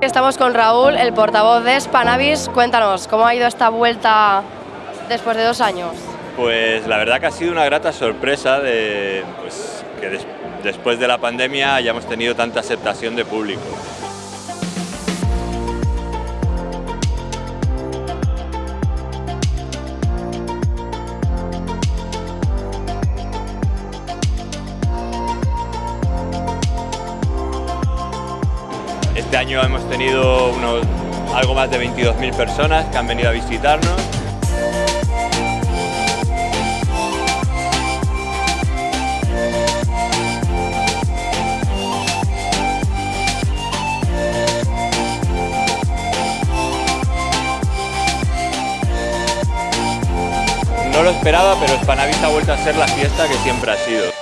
Estamos con Raúl, el portavoz de Spanavis. Cuéntanos, ¿cómo ha ido esta vuelta después de dos años? Pues la verdad que ha sido una grata sorpresa de pues, que des después de la pandemia hayamos tenido tanta aceptación de público. Este año hemos tenido unos, algo más de 22.000 personas que han venido a visitarnos. No lo esperaba, pero Spanavis ha vuelto a ser la fiesta que siempre ha sido.